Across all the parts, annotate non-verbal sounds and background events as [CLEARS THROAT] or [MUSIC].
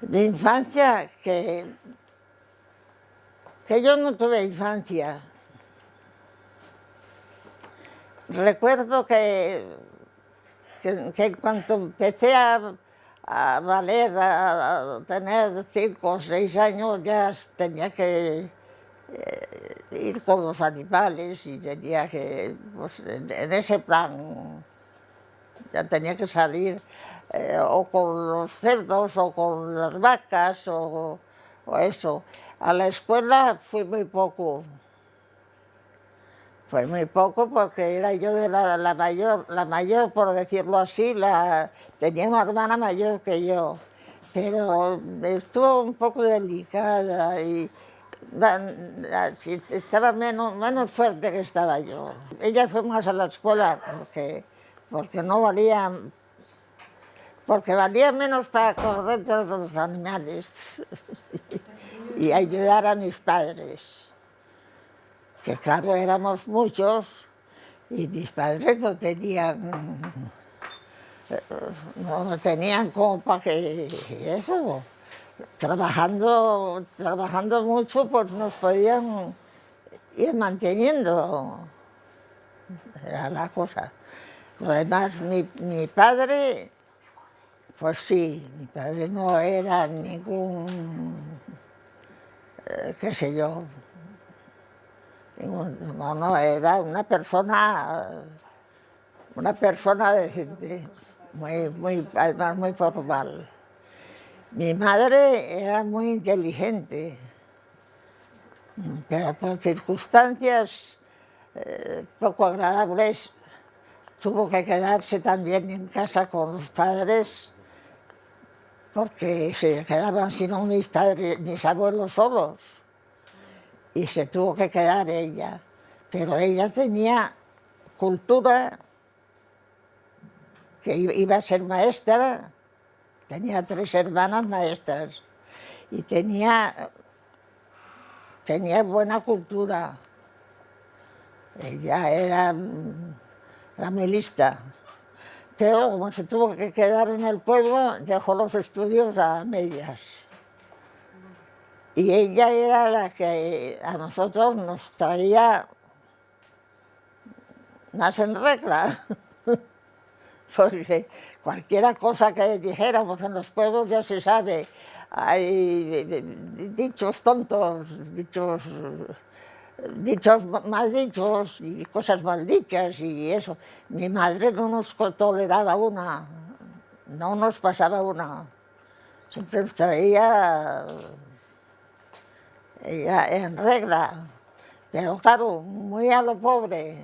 Mi infancia, que, que yo no tuve infancia. Recuerdo que, que, que empecé a, a valer, a, tener cinco o seis años, ya tenía que eh, ir con los animales y tenía que, pues, en ese plan, ya tenía que salir eh, o con los cerdos o con las vacas o, o, eso. A la escuela fui muy poco. Fue muy poco porque era yo de la, la, mayor, la mayor, por decirlo así, la, tenía una hermana mayor que yo, pero estuvo un poco delicada y estaba menos, menos fuerte que estaba yo. Ella fue más a la escuela porque, porque no valía, porque valía menos para correr de los animales [LAUGHS] y ayudar a mis padres, que claro, éramos muchos y mis padres no tenían, no, tenían como para que eso trabajando, trabajando mucho, pues nos podían ir manteniendo. Era la cosa. Además, mi, mi padre, pues sí, mi padre no era ningún, eh, qué sé yo, no, no, era una persona, una persona decente, muy, muy, además muy formal. Mi madre era muy inteligente, pero por circunstancias eh, poco agradables tuvo que quedarse también en casa con los padres porque se quedaban sino mis padres, mis abuelos solos y se tuvo que quedar ella. Pero ella tenía cultura, que iba a ser maestra, Tenía tres hermanas maestras y tenía, tenía buena cultura. Ella era, era muy lista. Pero como se tuvo que quedar en el pueblo, dejó los estudios a medias. Y ella era la que a nosotros nos traía más en regla. [LAUGHS] Porque cualquiera cosa que dijéramos en los pueblos ya se sabe. Hay dichos tontos, dichos, dichos mal dichos y cosas mal dichas y eso. Mi madre no nos toleraba una, no nos pasaba una. Siempre nos traía ella en regla, pero claro, muy a lo pobre.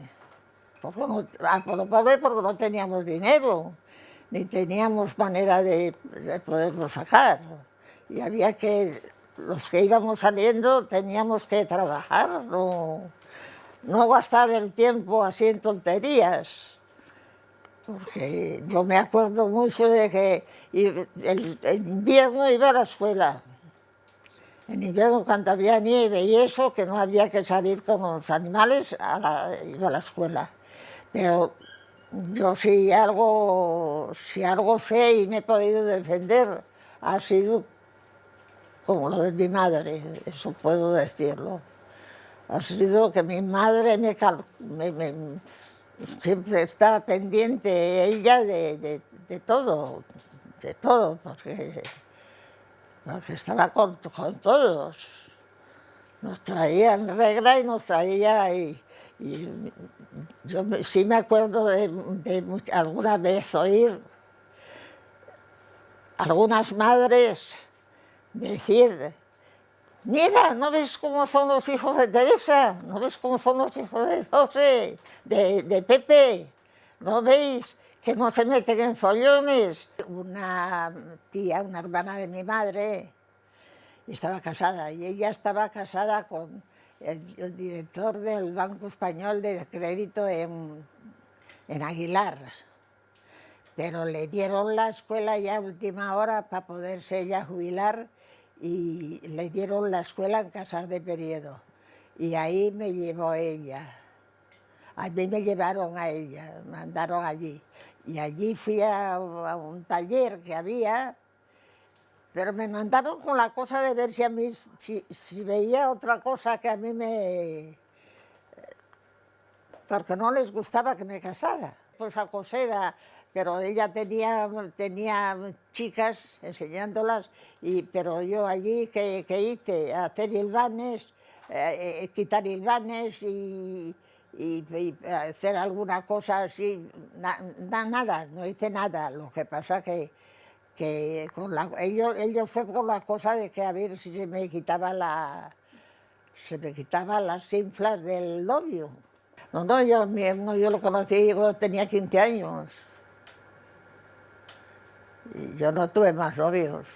Porque a lo pobre porque no teníamos dinero ni teníamos manera de, de poderlo sacar. Y había que, los que íbamos saliendo teníamos que trabajar, no, no gastar el tiempo así en tonterías. Porque yo me acuerdo mucho de que el, el invierno iba a la escuela. En invierno cuando había nieve y eso, que no había que salir con los animales, a la, iba a la escuela. Pero yo si algo, si algo sé y me he podido defender, ha sido como lo de mi madre, eso puedo decirlo. Ha sido que mi madre siempre estaba pendiente ella de, de, todo, de todo, porque, porque estaba con, con, todos. Nos traía en regla y nos traía... Y, y yo sí me acuerdo de, de, alguna vez oír algunas madres decir, mira, ¿no ves cómo son los hijos de Teresa? ¿No ves cómo son los hijos de José, de, de Pepe? ¿No veis que no se meten en follones? Una tía, una hermana de mi madre, estaba casada y ella estaba casada con el, director del Banco Español de Crédito en, en Aguilar, pero le dieron la escuela ya a última hora para poderse ella jubilar y le dieron la escuela en Casas de Periodo. Y ahí me llevó ella. A mí me llevaron a ella, me mandaron allí. Y allí fui a, a un taller que había Pero me mandaron con la cosa de ver si a mí, si, si veía otra cosa que a mí me... Porque no les gustaba que me casara. Pues a coser, pero ella tenía, tenía chicas enseñándolas, y, pero yo allí, que, hice? Hacer hilvanes, eh, eh, quitar hilvanes y, y, hacer alguna cosa así, nada, no hice nada. Lo que pasa que, que con ellos, ellos fue con la cosa de que a ver si se me quitaba la se me quitaba las cinflas del novio. No, no, yo, no, yo lo conocí cuando tenía 15 años. Yo no tuve más novios.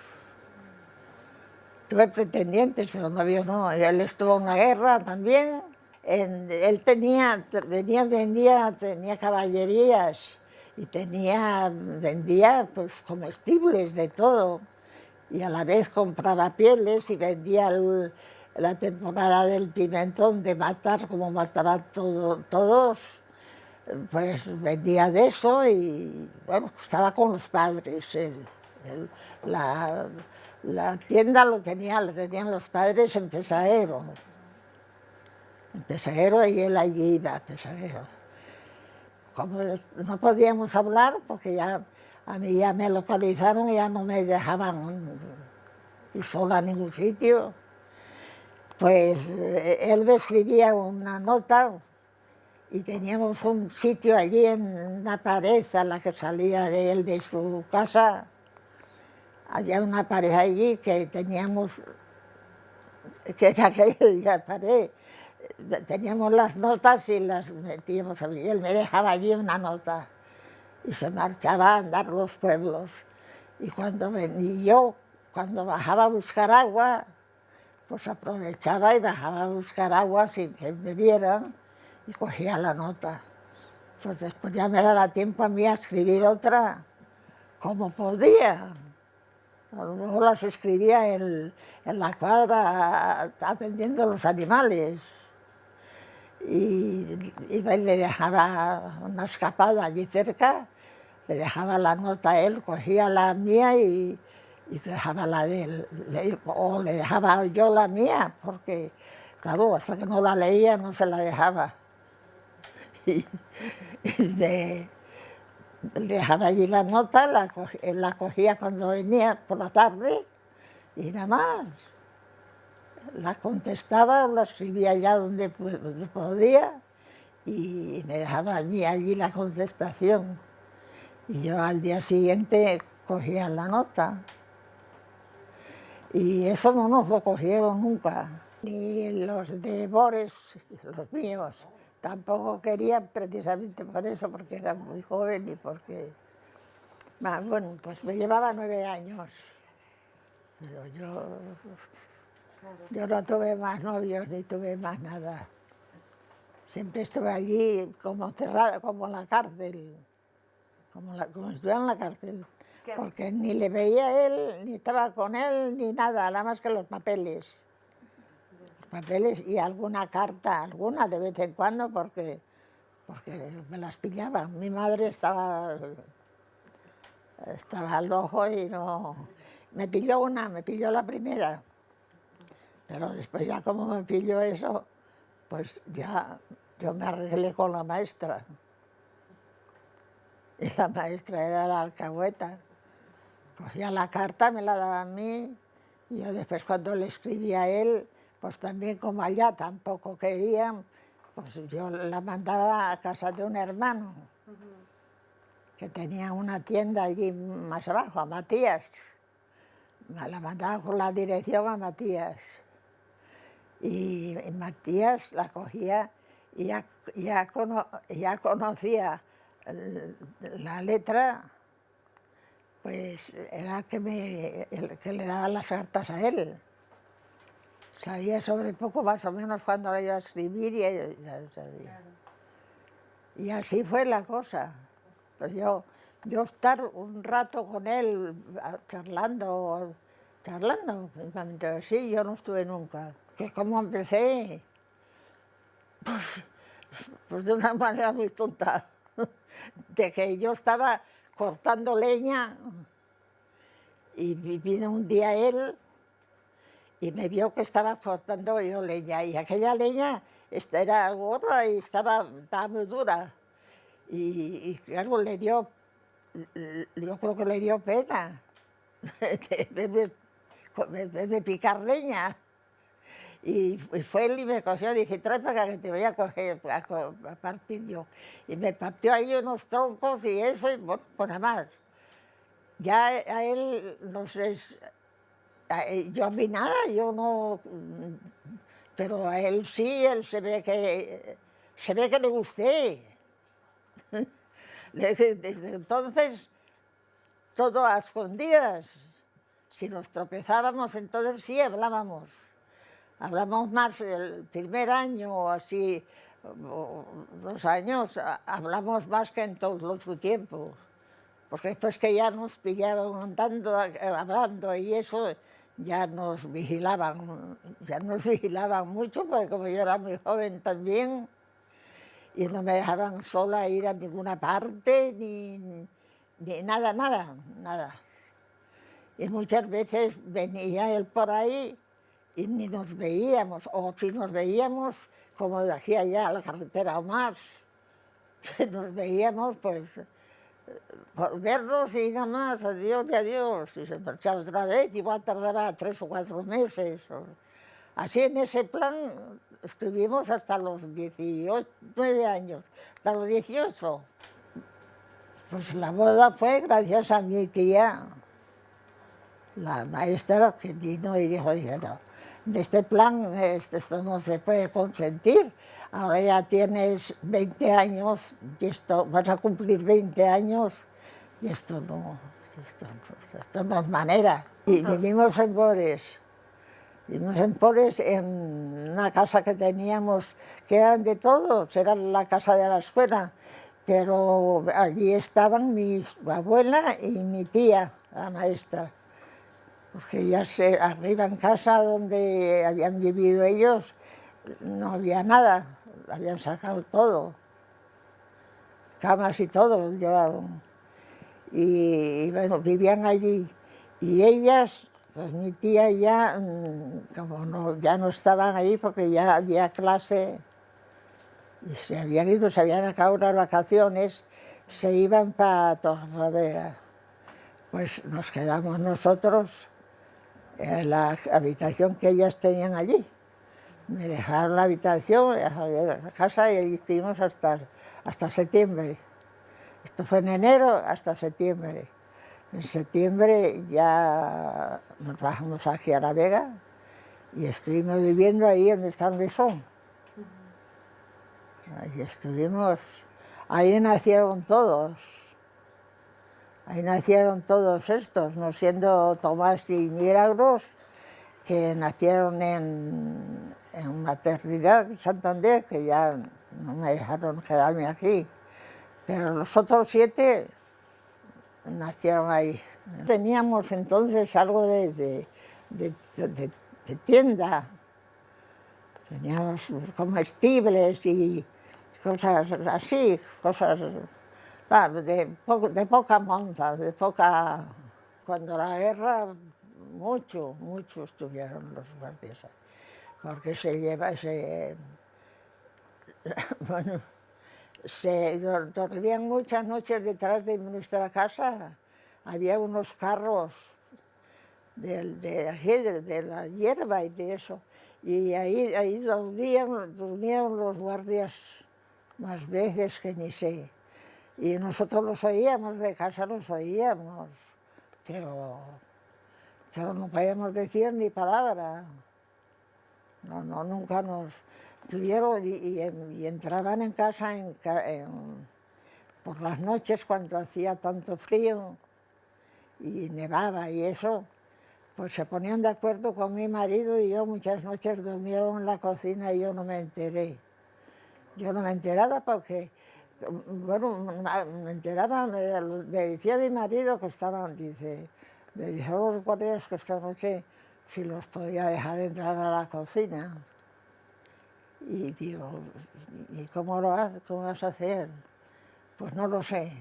Tuve pretendientes, pero novios no. Él estuvo en la guerra también. él tenía, venía, vendía, tenía caballerías y tenía, vendía pues comestibles de todo. Y a la vez compraba pieles y vendía la temporada del pimentón de matar, como mataba todo, todos pues vendía de eso y bueno, estaba con los padres. la, tienda lo tenía, lo tenían los padres en Pesaero. En Pesaero y él allí iba a. Como no podíamos hablar, porque ya a mí ya me localizaron y ya no me dejaban ir sola a ningún sitio, pues eh, él me escribía una nota y teníamos un sitio allí en una pared a la que salía de él de su casa. Había una pared allí que teníamos, que era aquella [LAUGHS] pared, teníamos las notas y las metíamos allí. Él me dejaba allí una nota y se marchaba a andar los pueblos. Y cuando venía yo, cuando bajaba a buscar agua, pues aprovechaba y bajaba a buscar agua sin que me vieran y cogía la nota. Pues después ya me daba tiempo a mí a escribir otra como podía. Luego las escribía en, la cuadra atendiendo a los animales. Y y le dejaba una escapada allí cerca, le dejaba la nota a él, cogía la mía y, y dejaba la de él. o le dejaba yo la mía, porque, claro, hasta que no la leía no se la dejaba. [LAUGHS] y, de, dejaba allí la nota, la, cogía, cuando venía por la tarde y nada más. La contestaba, la escribía allá donde, podía y me dejaba a allí la contestación. Y yo al día siguiente cogía la nota. Y eso no nos lo cogieron nunca. Ni los de Bores, los míos, Tampoco quería precisamente por eso, porque era muy joven y porque... Bueno, pues me llevaba nueve años, pero yo, yo no tuve más novios ni tuve más nada. Siempre estuve allí como cerrada, como en la cárcel, como, la, como estuve en la cárcel, porque ni le veía a él, ni estaba con él, ni nada, nada más que los papeles papeles y alguna carta, alguna de vez en cuando, porque, porque me las pillaba. Mi madre estaba, estaba al ojo y no... Me pilló una, me pilló la primera, pero después ya como me pilló eso, pues ya yo me arreglé con la maestra. Y la maestra era la alcahueta. Cogía la carta, me la daba a mí, y yo después cuando le escribía a él, pues también como allá tampoco querían, pues yo la mandaba a casa de un hermano, que tenía una tienda allí más abajo, a Matías. La mandaba con la dirección a Matías. Y, Matías la cogía y ya, ya, conocía la letra, pues era que, me, el que le daba las cartas a él. Sabía sobre poco más o menos cuando iba a escribir y ya sabía. Y así fue la cosa. Pues yo, yo estar un rato con él charlando, charlando, sí, yo no estuve nunca. Que como empecé, pues, pues de una manera muy tonta, [LAUGHS] de que yo estaba cortando leña Y vino un día él y me vio que estaba cortando yo leña y aquella leña era gorda y estaba, muy dura. Y, claro, le dio, yo creo que le dio pena [LAUGHS] de, picar leña. Y, fue él y me cogió, dije, trae para que te voy a coger, a, partir yo. Y me partió ahí unos troncos y eso, y bueno, pues nada más. Ya a él, no sé, yo a mí nada, yo no, pero a él sí, él se ve que, se ve que le gusté. [LAUGHS] Desde, entonces, todo a escondidas. Si nos tropezábamos, entonces sí hablábamos. Hablamos más el primer año o así, dos años, hablamos más que en todo el otro tiempo. Porque después que ya nos pillaban andando, hablando y eso, ya nos vigilaban, ya nos vigilaban mucho, porque como yo era muy joven también, y no me dejaban sola ir a ninguna parte, ni, ni nada, nada, nada. Y muchas veces venía él por ahí y ni nos veíamos, o si nos veíamos, como de aquí allá a la carretera o más, [LAUGHS] nos veíamos pues por vernos y nada más, adiós y adiós, y se marchaba otra vez, igual tardaba tres o cuatro meses. Así en ese plan estuvimos hasta los 18, 9 años, hasta los 18. Pues la boda fue gracias a mi tía, la maestra que vino y dijo, no, de este plan esto no se puede consentir, ahora ya tienes 20 años y esto, vas a cumplir 20 años y esto no, esto, no es manera. Y vivimos en Bores, vivimos en Bores en una casa que teníamos, que eran de todos, era la casa de la escuela, pero allí estaban mi abuela y mi tía, la maestra, porque ya se, arriba en casa donde habían vivido ellos no había nada, habían sacado todo, camas y todo llevaron. Y, bueno, vivían allí. Y ellas, pues mi tía ya, mm, como no, ya no estaban ahí porque ya había clase, y se habían ido, se habían acabado las vacaciones, se iban para Torrevega. Pues nos quedamos nosotros la habitación que ellas tenían allí me dejaron la habitación, la casa y ahí estuvimos hasta, hasta septiembre. Esto fue en enero hasta septiembre. En septiembre ya nos bajamos aquí a La Vega y estuvimos viviendo ahí donde está el mesón. Ahí estuvimos, ahí nacieron todos. Ahí nacieron todos estos, no siendo Tomás y Milagros, que nacieron en, en maternidad Santander, que ya no me dejaron quedarme aquí, pero los otros siete nacieron ahí. Teníamos entonces algo de, tienda, teníamos comestibles y cosas así, cosas de, de poca monta, de poca... Cuando la guerra, mucho, mucho estuvieron los guardias porque se lleva, se, [LAUGHS] bueno, se dormían muchas noches detrás de nuestra casa, había unos carros de, de, la hierba y de eso, y ahí, ahí dormían, dormían los guardias más veces que ni sé. Y nosotros los oíamos, de casa los oíamos, pero, pero no podíamos decir ni palabra. No, no, nunca nos tuvieron y, entraban en casa por las noches cuando hacía tanto frío y nevaba y eso, pues se ponían de acuerdo con mi marido y yo muchas noches dormía en la cocina y yo no me enteré. Yo no me enteraba porque, bueno, me enteraba, me, decía mi marido que estaban, dice, me dijeron los guardias que esta noche si los podía dejar entrar a la cocina. Y digo, ¿y cómo lo cómo vas a hacer? Pues no lo sé.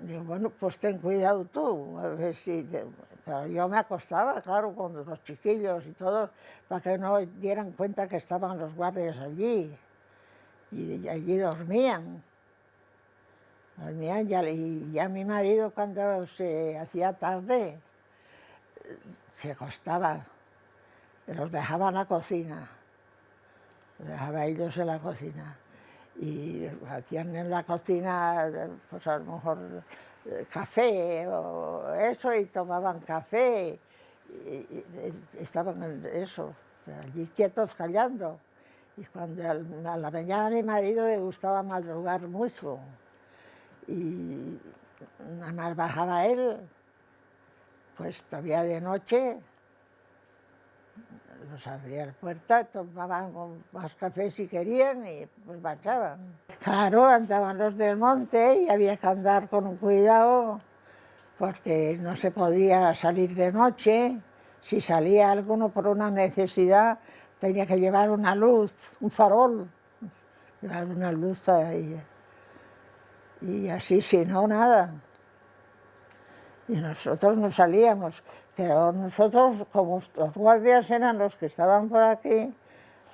Digo, bueno, pues ten cuidado tú, a ver si... Pero yo me acostaba, claro, con los chiquillos y todos, para que no dieran cuenta que estaban los guardias allí. Y allí dormían. Dormían y ya mi marido cuando se hacía tarde, se acostaba, los dejaba en la cocina, los dejaba ellos en la cocina y hacían en la cocina, pues a lo mejor café o eso, y tomaban café, y, estaban en eso, allí quietos callando. Y cuando a la mañana a mi marido le gustaba madrugar mucho, y nada más bajaba él, pues todavía de noche, nos abría la puerta, tomaban más café si querían y pues marchaban. Claro, andaban los del monte y había que andar con cuidado porque no se podía salir de noche. Si salía alguno por una necesidad, tenía que llevar una luz, un farol, llevar una luz para ella. Y así, si no, nada. Y nosotros no salíamos. Pero nosotros, como los guardias eran los que estaban por aquí,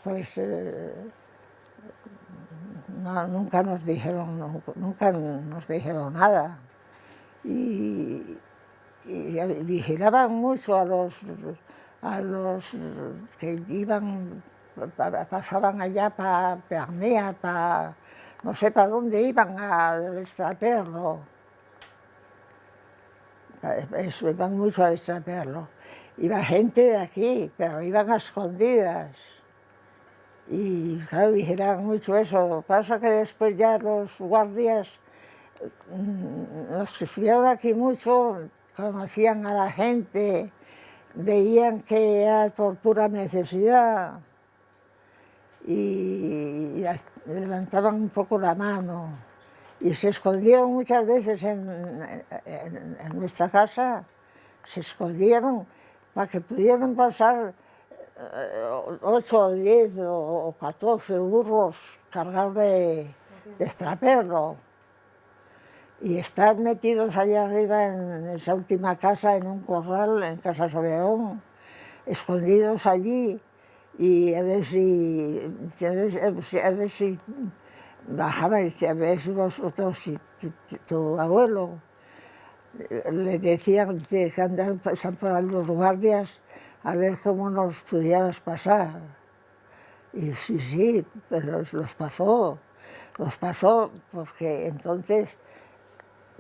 pues eh, nunca nos dijeron, nunca nos dijeron nada. Y, vigilaban mucho a los, a los que iban, pasaban allá para Pernea, para no sé para dónde iban al extraperlo eso, iban mucho a extraperlo. Iba gente de aquí, pero iban a escondidas. Y claro, vigilaban mucho eso. Pasa que después ya los guardias, mm, los que estuvieron aquí mucho, conocían a la gente, veían que era por pura necesidad y levantaban un poco la mano y se escondieron muchas veces en, nuestra casa, se escondieron para que pudieran pasar eh, ocho o diez o catorce burros cargados de, de y estar metidos allá arriba en esa última casa, en un corral, en Casa Sobeón, escondidos allí y a ver si, a ver si bajaba y decía, ves vosotros, si tu, abuelo, le decían que andaban por los guardias a ver cómo nos pudieras pasar. Y sí, sí, pero los pasó, los pasó porque entonces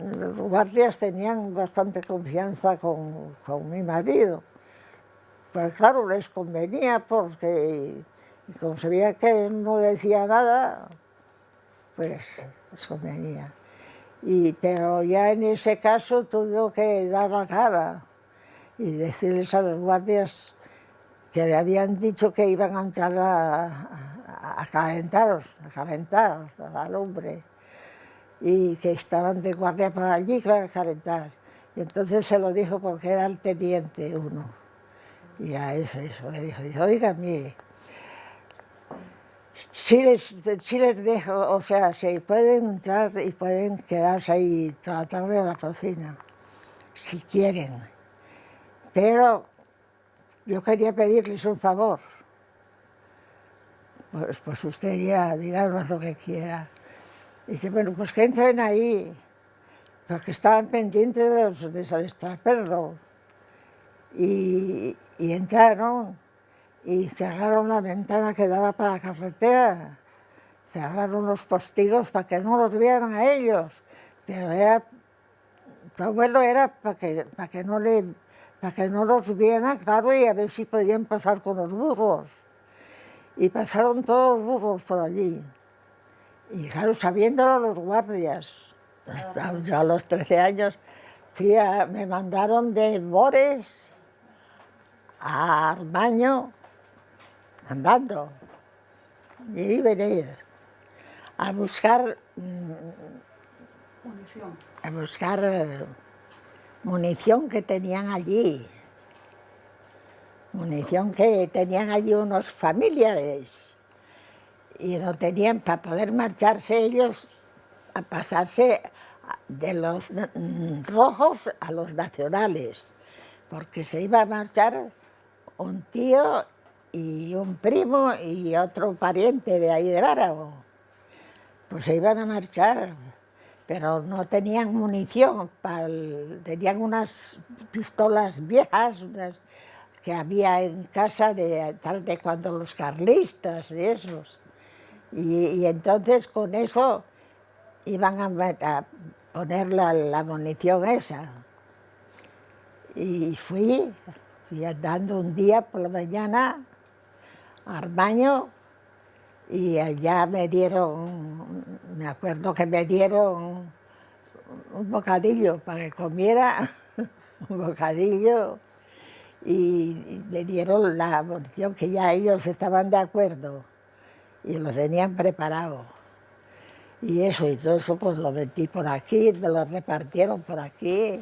los guardias tenían bastante confianza con, con mi marido. Pero claro, les convenía porque como sabía que él no decía nada, pues eso venía. Y, pero ya en ese caso tuvo que dar la cara y decirles a los guardias que le habían dicho que iban a entrar a, a, calentar, a calentar a la lumbre y que estaban de guardia para allí que iban a calentar. Y entonces se lo dijo porque era el teniente uno. Y a eso, eso le dijo, oiga, mire, Sí les, les dejo, o sea, se pueden entrar y pueden quedarse ahí toda la tarde en la cocina, si quieren. Pero yo quería pedirles un favor. Pues, pues usted ya, díganos lo que quiera. Dice, bueno, pues que entren ahí, porque estaban pendientes de los de perro. Y, y entraron y cerraron la ventana que daba para la carretera, cerraron los postigos para que no los vieran a ellos, pero era, tu abuelo era para que, para que, no, le, para que no los vieran, claro, y a ver si podían pasar con los burros. Y pasaron todos los burros por allí. Y claro, sabiéndolo los guardias. Yo a los 13 años fui me mandaron de Bores a baño andando, ir y venir, a buscar munición. a buscar munición que tenían allí, munición que tenían allí unos familiares y no tenían para poder marcharse ellos a pasarse de los rojos a los nacionales, porque se iba a marchar un tío y un primo y otro pariente de ahí de Bárago. Pues se iban a marchar, pero no tenían munición, tenían unas pistolas viejas que había en casa de, tal de cuando los carlistas y esos. Y, entonces con eso iban a, poner la, munición esa. Y fui, fui andando un día por la mañana al baño y allá me dieron, me acuerdo que me dieron un bocadillo para que comiera, [LAUGHS] un bocadillo, y me dieron la munición que ya ellos estaban de acuerdo y lo tenían preparado. Y eso y todo eso pues lo metí por aquí, me lo repartieron por aquí.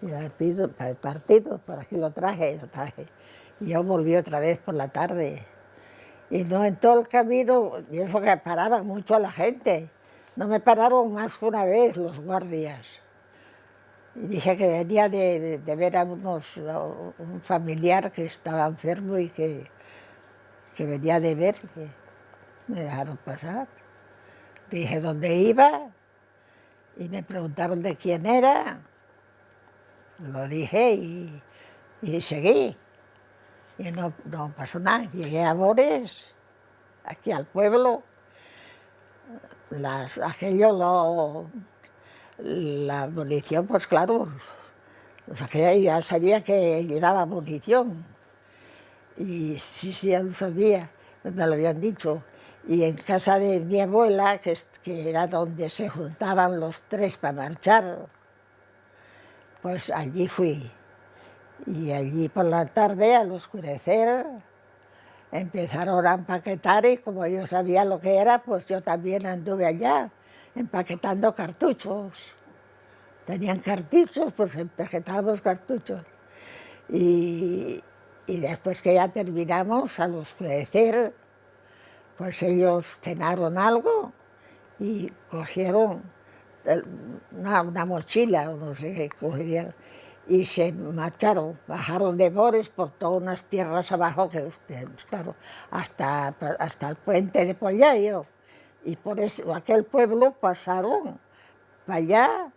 Y el partido, por aquí lo traje, lo traje. Y yo volví otra vez por la tarde. Y no en todo el camino, y eso que paraban mucho a la gente. No me pararon más que una vez los guardias. Y dije que venía de, ver a unos, un familiar que estaba enfermo y que, que venía de ver. Me dejaron pasar. Dije dónde iba y me preguntaron de quién era. Lo dije y, seguí. Y no, no, pasó nada. Llegué a Bores, aquí al pueblo. Las, aquello lo, la munición, pues claro, pues aquella ya sabía que llevaba munición. Y sí, sí, ya lo sabía, me lo habían dicho y en casa de mi abuela, que, era donde se juntaban los tres para marchar, pues allí fui. Y allí por la tarde, al oscurecer, empezaron a empaquetar y como yo sabía lo que era, pues yo también anduve allá, empaquetando cartuchos. Tenían cartuchos, pues empaquetábamos cartuchos. Y, y después que ya terminamos, al oscurecer, pues ellos cenaron algo y cogieron una, mochila, o no sé qué cogieron, y se marcharon, bajaron de Bores por todas unas tierras abajo que ustedes, claro, hasta, hasta el puente de Pollayo. Y por eso, aquel pueblo pasaron para allá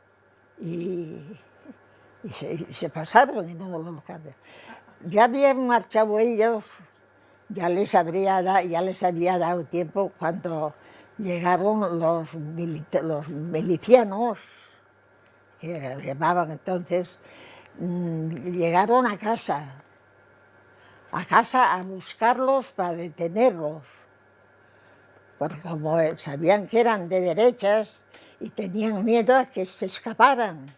y, se, pasaron y no lo Ya habían marchado ellos ya les, habría ya les había dado tiempo cuando llegaron los, los milicianos, que llamaban entonces, mm, llegaron a casa, a casa a buscarlos para detenerlos, porque como sabían que eran de derechas y tenían miedo a que se escaparan,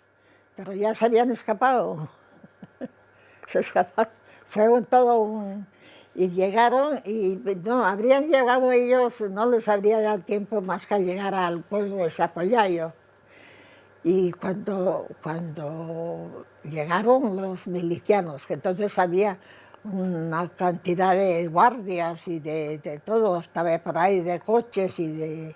pero ya se habían escapado. [LAUGHS] se escaparon. Fue todo un, y llegaron y no, habrían llegado ellos, no les habría dado tiempo más que llegar al pueblo de Zapoyayo. Y cuando, cuando llegaron los milicianos, que entonces había una cantidad de guardias y de, todo, estaba por ahí de coches y de...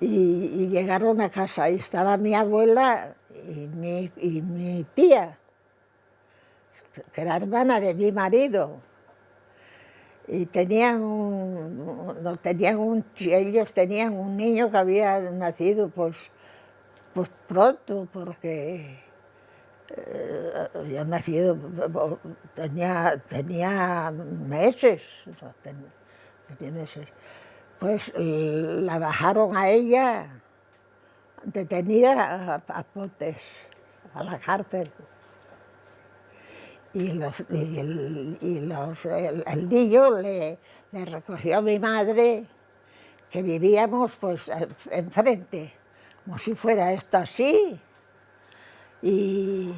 Y, llegaron a casa y estaba mi abuela y mi, y mi tía, que era hermana de mi marido, y tenían un, tenían ellos tenían un niño que había nacido pues, pues pronto, porque eh, había nacido, tenía, tenía meses, tenía meses. Pues la bajaron a ella detenida a potes, a la cárcel y, los, el, y los, el, niño le, recogió a mi madre, que vivíamos pues enfrente, como si fuera esto así. Y,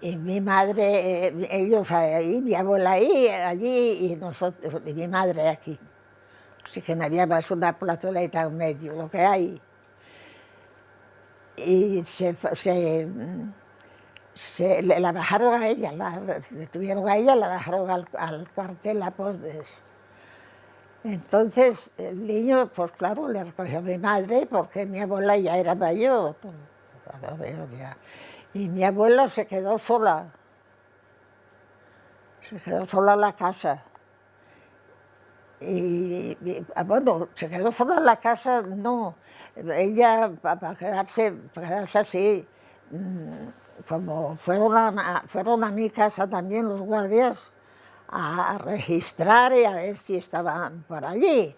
y mi madre, ellos ahí, mi abuela ahí, allí, y nosotros, y mi madre aquí. Así que no había más una plazoleta en medio, lo que hay. Y se, se se, la bajaron a ella, la detuvieron a ella, la bajaron al, al cuartel a Posdes. Entonces el niño, pues claro, le recogió a mi madre porque mi abuela ya era mayor. Y mi abuela se quedó sola. Se quedó sola en la casa. Y, ah, bueno, se quedó sola en la casa, no. Ella, para quedarse, para quedarse así, mm, como fueron a, fueron a mi casa también los guardias, a registrar y a ver si estaban por allí.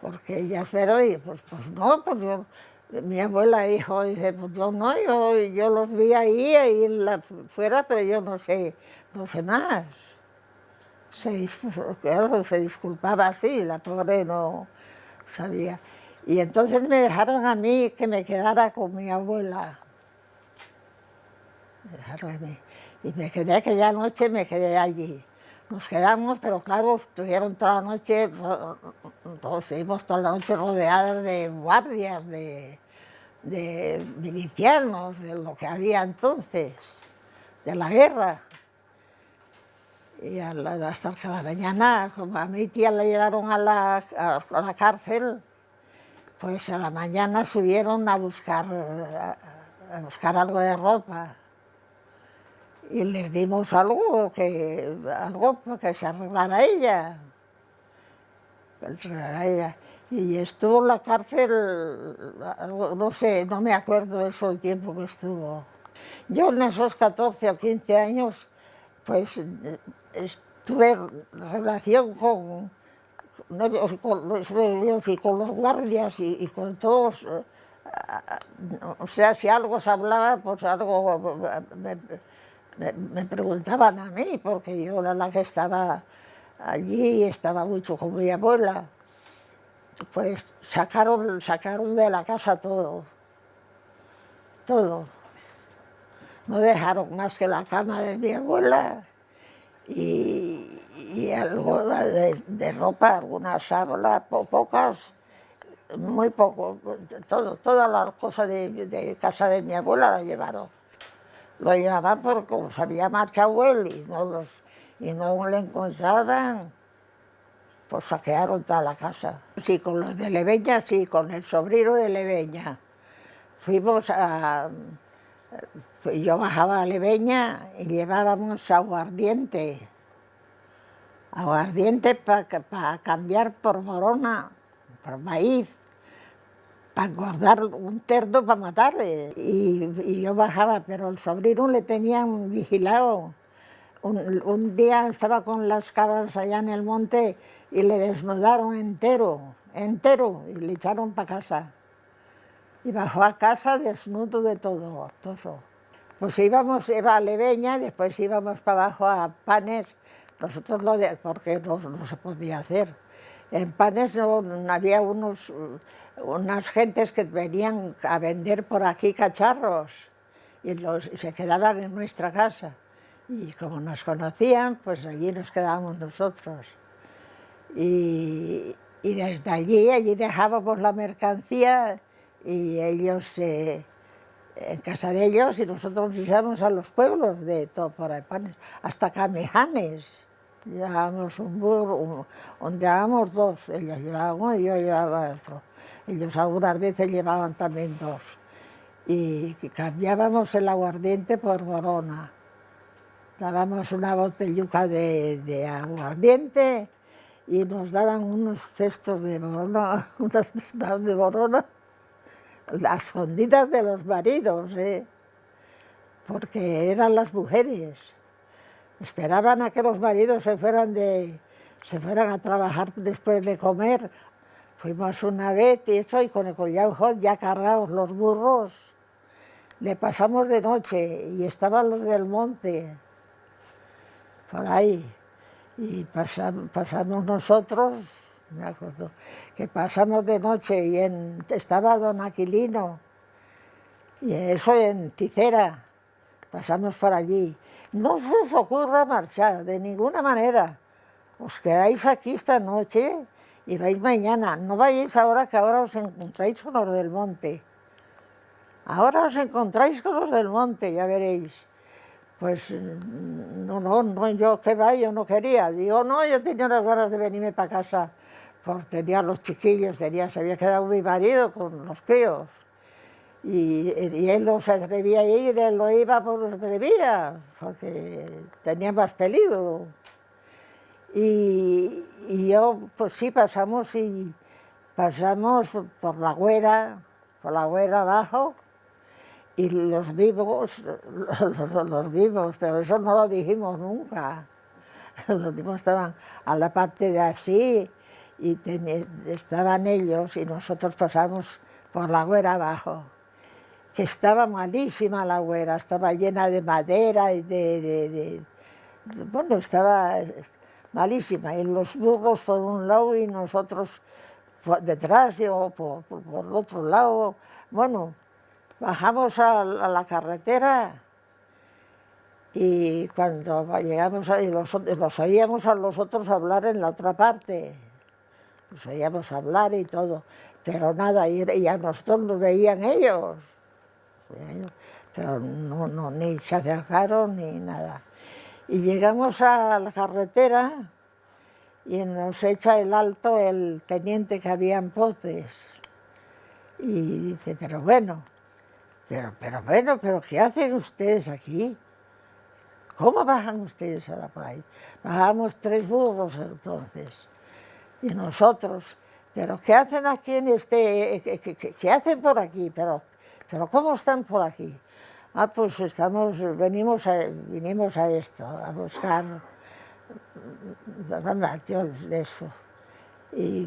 Porque ella pero y pues, pues no, pues yo, mi abuela dijo, dice, pues yo no, yo, yo los vi ahí, ahí la, fuera, pero yo no sé, no sé más. Se disculpaba así, la pobre no sabía. Y entonces me dejaron a mí que me quedara con mi abuela. Y me quedé aquella noche, me quedé allí. Nos quedamos, pero claro, estuvieron toda la noche, todos estuvimos toda la noche rodeadas de guardias, de, de milicianos, de lo que había entonces, de la guerra. Y hasta que la mañana, como a mi tía la llevaron a la, a la cárcel, pues a la mañana subieron a buscar, a buscar algo de ropa y les dimos algo que, algo para que se arreglara ella. ella. Y estuvo en la cárcel, no sé, no me acuerdo eso el tiempo que estuvo. Yo en esos 14 o 15 años, pues tuve relación con, con los y con los guardias y, con todos. Eh, o sea, si algo se hablaba, pues algo me, preguntaban a mí, porque yo era la que estaba allí, estaba mucho con mi abuela. Pues sacaron, sacaron de la casa todo, todo. No dejaron más que la cama de mi abuela y, algo de, ropa, algunas sábanas, pocas, muy poco, todo, todas las cosas de, de casa de mi abuela la llevaron lo llevaban porque se había y no, los, y no le encontraban, pues saquearon toda la casa. Sí, con los de Leveña, sí, con el sobrino de Leveña. Fuimos a... Yo bajaba a Leveña y llevábamos aguardiente. Aguardiente para cambiar por morona, por maíz para guardar un terdo para matarle. Y, yo bajaba, pero el sobrino le tenían vigilado. Un, día estaba con las cabras allá en el monte y le desnudaron entero, entero, y le echaron para casa. Y bajó a casa desnudo de todo, todo. Pues íbamos, iba a Leveña, después íbamos para abajo a Panes, nosotros lo de, porque no, no se podía hacer. En Panes no, había unos unas gentes que venían a vender por aquí cacharros y, los, se quedaban en nuestra casa. Y como nos conocían, pues allí nos quedábamos nosotros. Y, desde allí, allí dejábamos la mercancía y ellos, eh, en casa de ellos, y nosotros íbamos a los pueblos de todo por ahí, hasta Camejanes. Llevábamos un burro, un, llevábamos dos, ellos llevaban uno y yo llevaba otro. Ellos algunas veces llevaban también dos. Y cambiábamos el aguardiente por borona. Dábamos una botelluca de, de aguardiente y nos daban unos cestos de borona, [LAUGHS] unas cestas de borona, las escondidas de los maridos, ¿eh? porque eran las mujeres. Esperaban a que los maridos se fueran, de, se fueran a trabajar después de comer Fuimos una vez y eso, y con el collado ya cargados los burros, le pasamos de noche y estaban los del monte, por ahí. Y pasamos, nosotros, me acuerdo, que pasamos de noche y en, estaba don Aquilino, y eso en Ticera, pasamos por allí. No se os ocurra marchar, de ninguna manera. Os quedáis aquí esta noche y vais mañana. No vayáis ahora que ahora os encontráis con los del monte. Ahora os encontráis con los del monte, ya veréis. Pues no, no, no, yo que va, yo no quería. Digo, no, yo tenía las ganas de venirme para casa, por tenía los chiquillos, tenía, se había quedado mi marido con los críos. Y, él no se atrevía a ir, él no iba por no atrevía, porque tenía más peligro. Y, yo, pues sí, pasamos y pasamos por la güera, por la güera abajo, y los vimos, los, vimos, pero eso no lo dijimos nunca. [LAUGHS] Los vimos estaban a la parte de así, y estaban ellos, y nosotros pasamos por la güera abajo que estaba malísima la güera, estaba llena de madera y de, bueno, estaba malísima, y los burros por un lado y nosotros detrás o por, por, otro lado. Bueno, bajamos a, la carretera y cuando llegamos ahí los, los oíamos a los otros hablar en la otra parte, los oíamos hablar y todo, pero nada, y a nosotros nos veían ellos pero no, no, ni se acercaron ni nada. Y llegamos a la carretera y nos echa el alto el teniente que había en Potes. Y dice, pero bueno, pero, pero bueno, pero ¿qué hacen ustedes aquí? ¿Cómo bajan ustedes ahora por ahí? Bajamos tres burros entonces, y nosotros, pero ¿qué hacen aquí en este, qué, qué hacen por aquí? Pero ¿Pero cómo están por aquí? Ah, pues estamos, venimos a, vinimos a esto, a buscar, yo eso, y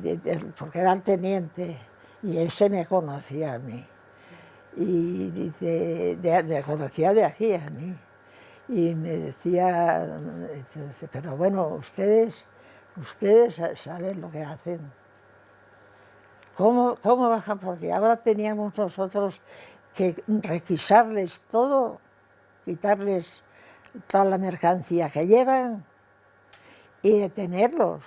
porque era el teniente, y ese me conocía a mí, y dice, me conocía de aquí a mí, y me decía, pero bueno, ustedes, ustedes saben lo que hacen. ¿Cómo, ¿Cómo bajan por aquí? Ahora teníamos nosotros que requisarles todo, quitarles toda la mercancía que llevan y detenerlos.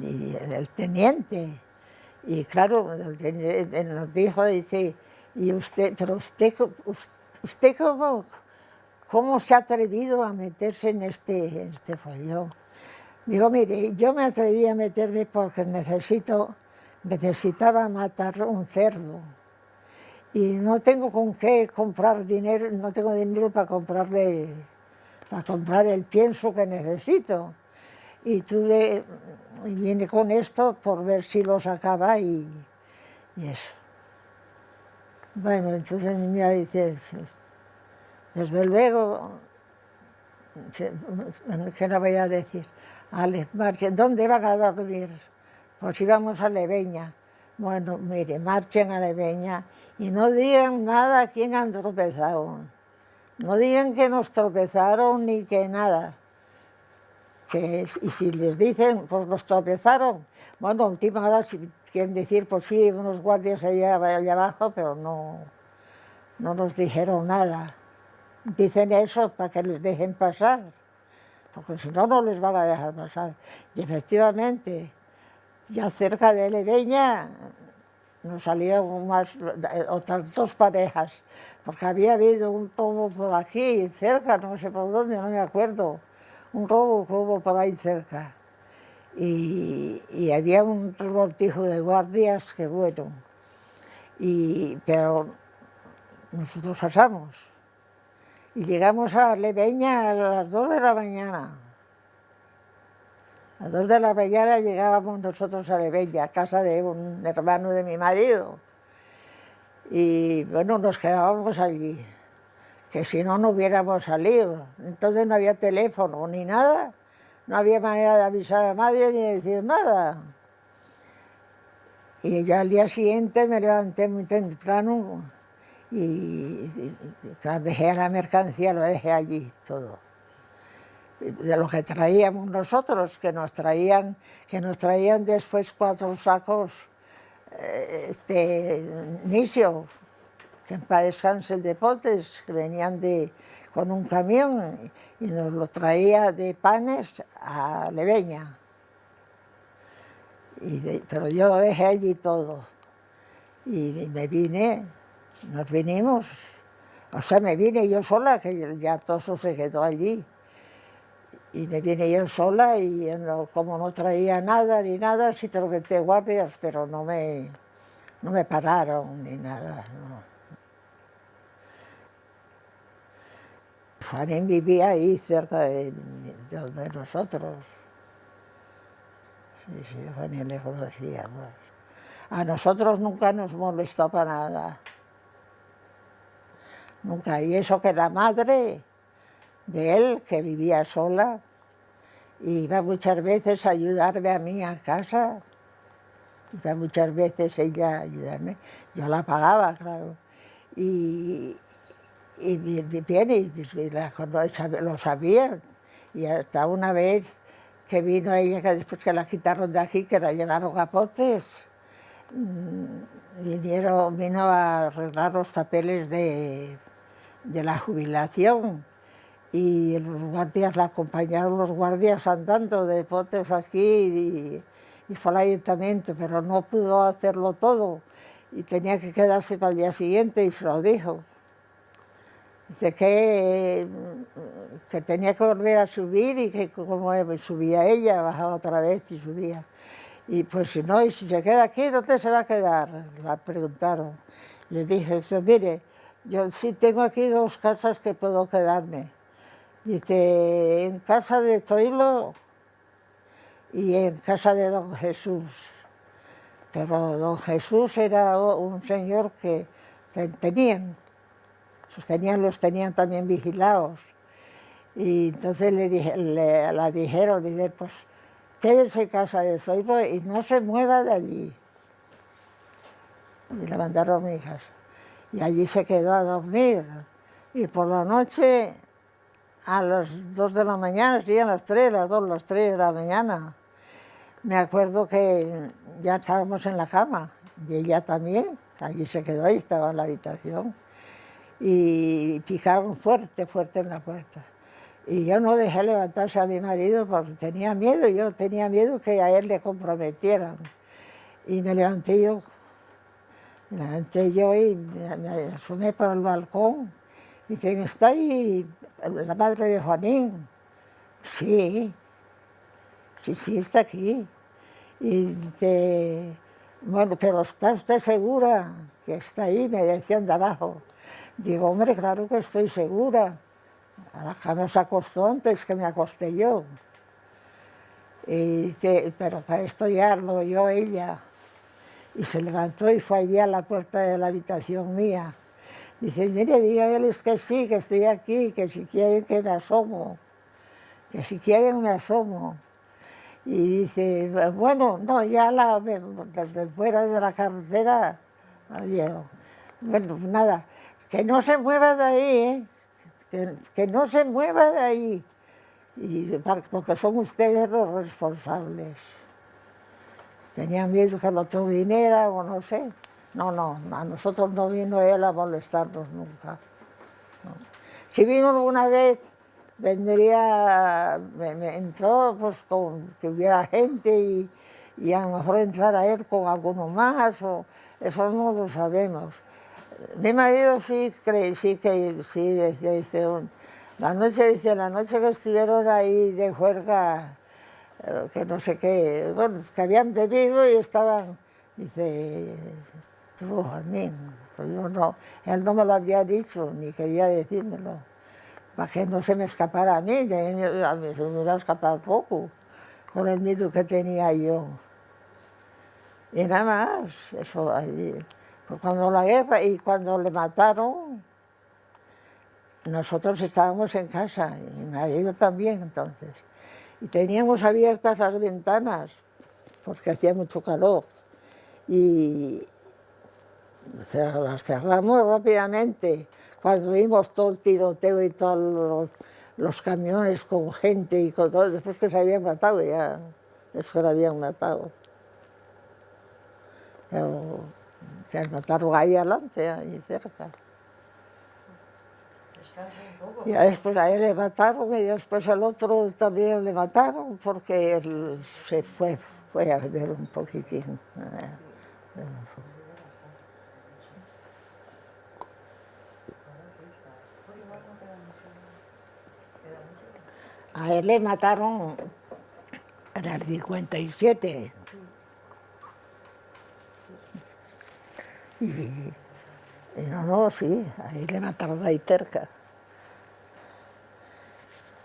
Y, el teniente, y claro, nos dijo, dice, y usted, pero usted, usted cómo, cómo se ha atrevido a meterse en este, en este follón. Digo, mire, yo me atreví a meterme porque necesito necesitaba matar un cerdo y no tengo con qué comprar dinero, no tengo dinero para comprarle, para comprar el pienso que necesito. Y tuve, y vine con esto por ver si lo sacaba y, eso. Bueno, entonces mi niña dice, desde luego, ¿qué le voy a decir? Ale, marchen, ¿dónde van a dormir? Pues íbamos a Leveña. Bueno, mire, marchen a Leveña y no digan nada a quién han tropezado. No digan que nos tropezaron ni que nada. Y si les dicen, pues nos tropezaron, bueno, última hora si quieren decir, pues sí, unos guardias allá, allá abajo, pero no, no nos dijeron nada. Dicen eso para que les dejen pasar, porque si no, no les van a dejar pasar. Y efectivamente, ya cerca de Leveña nos salieron más, otras dos parejas, porque había habido un robo por aquí, cerca, no sé por dónde, no me acuerdo, un robo que hubo por ahí cerca. Y, había un revoltijo de guardias que bueno, y, pero nosotros pasamos. Y llegamos a Leveña a las dos de la mañana. A dos de la mañana llegábamos nosotros a Leveña, a casa de un hermano de mi marido. Y bueno, nos quedábamos allí, que si no, no hubiéramos salido. Entonces no había teléfono ni nada, no había manera de avisar a nadie ni de decir nada. Y yo al día siguiente me levanté muy temprano y, y, y dejé la mercancía, lo dejé allí todo de lo que traíamos nosotros, que nos traían, que nos traían después cuatro sacos eh, este, que en paz el de potes, que venían de, con un camión y nos lo traía de panes a Leveña. pero yo lo dejé allí todo. Y me vine, nos vinimos, o sea, me vine yo sola, que ya todo se quedó allí y me vine yo sola y como no traía nada ni nada, sí te guardias, pero no me, no me pararon ni nada. No. vivía ahí cerca de, nosotros. Sí, sí, Juanín le conocíamos. A nosotros nunca nos molestó para nada. Nunca. Y eso que la madre de él, que vivía sola, iba muchas veces a ayudarme a mí a casa, iba muchas veces ella a ayudarme, yo la pagaba, claro, y, y bien, y, lo sabían, y hasta una vez que vino ella, que después que la quitaron de aquí, que la llevaron a Potes, mm, vinieron, vino a arreglar los papeles de, de la jubilación, y los guardias la acompañaron los guardias andando de potes aquí y, fue al ayuntamiento, pero no pudo hacerlo todo y tenía que quedarse para el día siguiente y se lo dijo. Dice que, que tenía que volver a subir y que como subía ella, bajaba otra vez y subía. Y pues si no, y si se queda aquí, ¿dónde se va a quedar? La preguntaron. Le dije, mire, yo sí tengo aquí dos casas que puedo quedarme Dice, en casa de Zoilo y en casa de don Jesús. Pero don Jesús era un señor que tenían, sus tenían, los tenían también vigilados. Y entonces le, dije, le la dijeron, dice, pues quédese en casa de Zoilo y no se mueva de allí. Y le mandaron a mi casa. Y allí se quedó a dormir. Y por la noche a las 2 de la mañana, serían las 3, las 2, las 3 de la mañana. Me acuerdo que ya estábamos en la cama y ella también, allí se quedó, ahí estaba en la habitación. Y picaron fuerte, fuerte en la puerta. Y yo no dejé levantarse a mi marido porque tenía miedo, yo tenía miedo que a él le comprometieran. Y me levanté yo, me levanté yo y me, me asomé por el balcón. Y dicen, está ahí la madre de Juanín. Sí, sí, sí, está aquí. Y dice, bueno, pero ¿está usted segura que está ahí? Me decían de abajo. Digo, hombre, claro que estoy segura. A la cama se acostó antes que me acosté yo. Y dice, pero para esto ya lo oyó ella. Y se levantó y fue allí a la puerta de la habitación mía. Dice, mire, dígales que sí, que estoy aquí, que si quieren que me asomo, que si quieren me asomo. Y dice, bueno, no, ya la, desde fuera de la carretera la Bueno, pues nada, que no se mueva de ahí, ¿eh? que, que, no se mueva de ahí, y, porque son ustedes los responsables. Tenían miedo que el otro viniera o no sé. No, no, a nosotros no vino él a molestarnos nunca. Si vino alguna vez, vendría, me, entró pues con que hubiera gente y, y, a lo mejor entrara él con alguno más, eso no lo sabemos. Mi marido sí cree, sí que sí, decía, dice, la noche, dice, la noche que estuvieron ahí de juerga, eh, que no sé qué, bueno, que habían bebido y estaban, dice, estuvo pues yo no, él no me lo había dicho, ni quería decírmelo, para que no se me escapara a mí, a mí se me iba a escapar poco, con el miedo que tenía yo. Y nada más, eso allí. Pues cuando la guerra y cuando le mataron, nosotros estábamos en casa, y mi marido también entonces, y teníamos abiertas las ventanas, porque hacía mucho calor, y, las cerramos rápidamente. Cuando vimos todo el tiroteo y todos los, camiones con gente y con todo, después que se habían matado ya, después que la habían matado. Pero se mataron ahí adelante, ahí cerca. Y después a él le mataron y después al otro también le mataron porque él se fue, fue a ver un poquitín. Eh, A él le mataron en el 57. Y, y no, no, sí, ahí le mataron ahí cerca.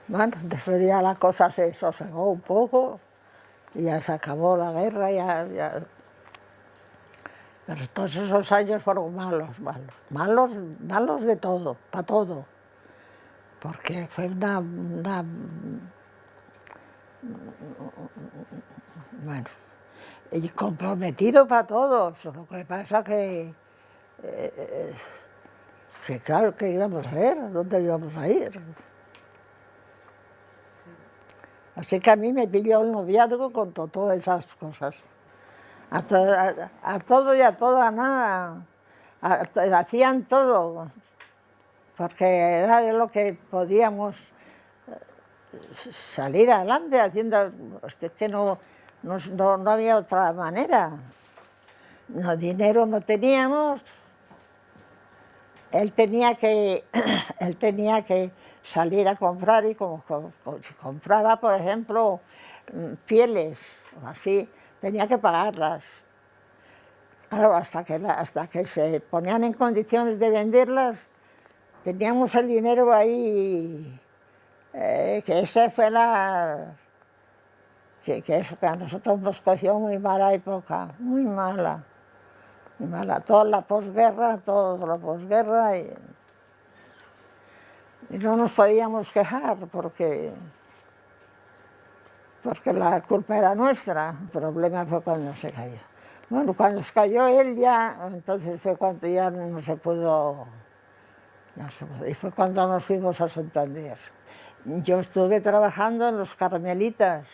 Bueno, después ya la cosa se sosegó un poco y ya se acabó la guerra, ya, ya. Pero todos esos años fueron malos, malos, malos, malos de todo, para todo. Porque fue una, una bueno, y comprometido para todos, lo que pasa que, eh, que claro, ¿qué íbamos a hacer? ¿Dónde íbamos a ir? Así que a mí me pilló el noviazgo con todas esas cosas. A, todo y a toda nada. hacían todo. Porque era de lo que podíamos eh, salir adelante haciendo... Es que no, no, no había otra manera. No, dinero no teníamos. Él tenía que, [CLEARS THROAT] él tenía que salir a comprar y como, si compraba, por ejemplo, mm, pieles o así, tenía que pagarlas. Claro, hasta que, hasta que se ponían en condiciones de venderlas, teníamos el dinero ahí, eh, que esa fue la... Que, eso, que a nosotros nos cogió muy mala época, muy mala, muy mala. Toda la posguerra, toda la posguerra y y no nos podíamos quejar porque, porque la culpa era nuestra. El problema fue cuando se cayó. Bueno, cuando se cayó él ya, entonces fue cuando ya no se pudo, y fue cuando nos fuimos a Santander. Yo estuve trabajando en los Carmelitas,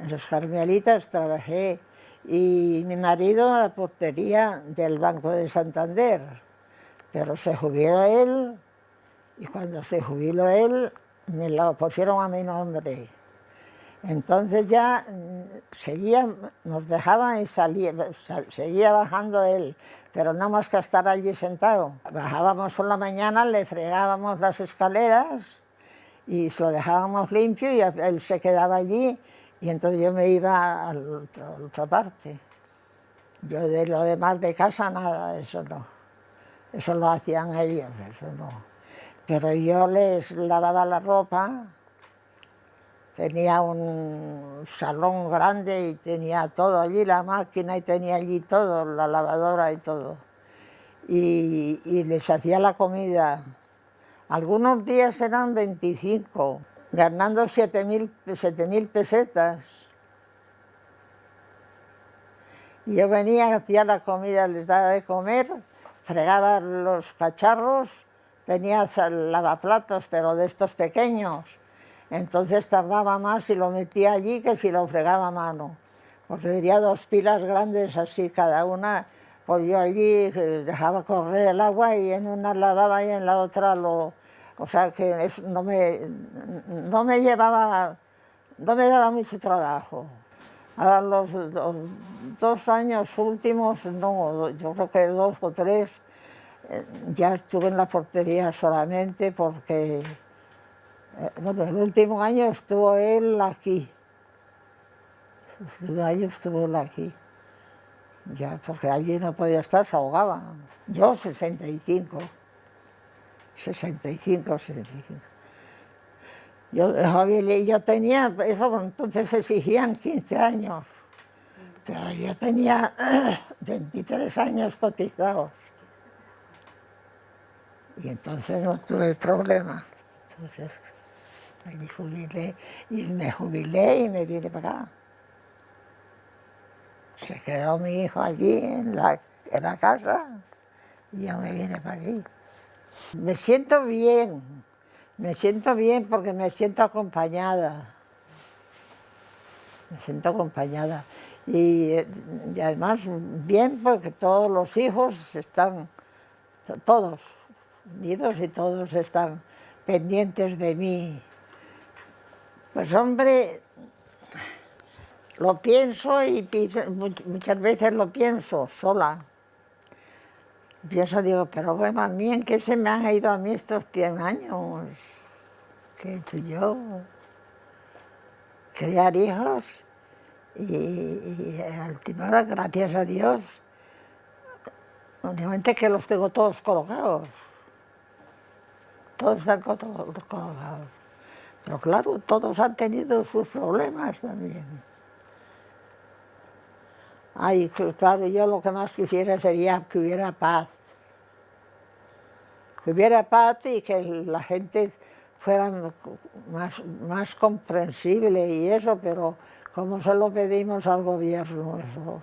en los Carmelitas trabajé, y mi marido en la portería del Banco de Santander pero se jubiló él y cuando se jubiló él me lo pusieron a mi nombre. Entonces ya mm, seguía, nos dejaban y salía, seguía bajando él, pero no más que estar allí sentado. Bajábamos por la mañana, le fregábamos las escaleras y lo dejábamos limpio y él se quedaba allí y entonces yo me iba a la otra parte. Yo de lo demás de casa nada, eso no. Eso lo hacían ellos, eso no. Pero yo les lavaba la ropa, tenía un salón grande y tenía todo allí, la máquina y tenía allí todo, la lavadora y todo. Y, les hacía la comida. Algunos días eran 25, ganando 7.000 mil pesetas. Yo venía, hacía la comida, les daba de comer fregaba los cacharros, tenía lavaplatos, pero de estos pequeños. Entonces tardaba más si lo metía allí que si lo fregaba a mano. Porque tenía dos pilas grandes así cada una, pues yo allí eh, dejaba correr el agua y en una lavaba y en la otra lo... O sea que no, me, no me llevaba, no me daba mucho trabajo. A los, dos años últimos, no, yo creo que dos o tres, eh, ya estuve en la portería solamente porque, bueno, el último año estuvo él aquí. El último año estuvo él aquí. Ya, porque allí no podía estar, se ahogaba. Yo 65, 65, 65. Yo, yo tenía, eso entonces exigían 15 años, pero yo tenía [COUGHS] 23 años cotizados. Y entonces no tuve problema. Entonces me jubilé y me jubilé y me vine para acá. Se quedó mi hijo allí en la, casa y yo me vine para aquí. Me siento bien, me siento bien porque me siento acompañada. Me siento acompañada. Y, además bien porque todos los hijos están, todos unidos y todos están pendientes de mí. Pues hombre, lo pienso y muchas veces lo pienso sola. Pienso, digo, pero bueno, a en qué se me han ido a mí estos 100 años. que he hecho yo. Criar hijos y, y al gracias a Dios, únicamente que los tengo todos colocados. Todos están colocados. Pero claro, todos han tenido sus problemas también. Ay, claro, yo lo que más quisiera sería que hubiera paz. Que hubiera paz y que la gente fuera más, más comprensible y eso, pero como se lo pedimos al gobierno, eso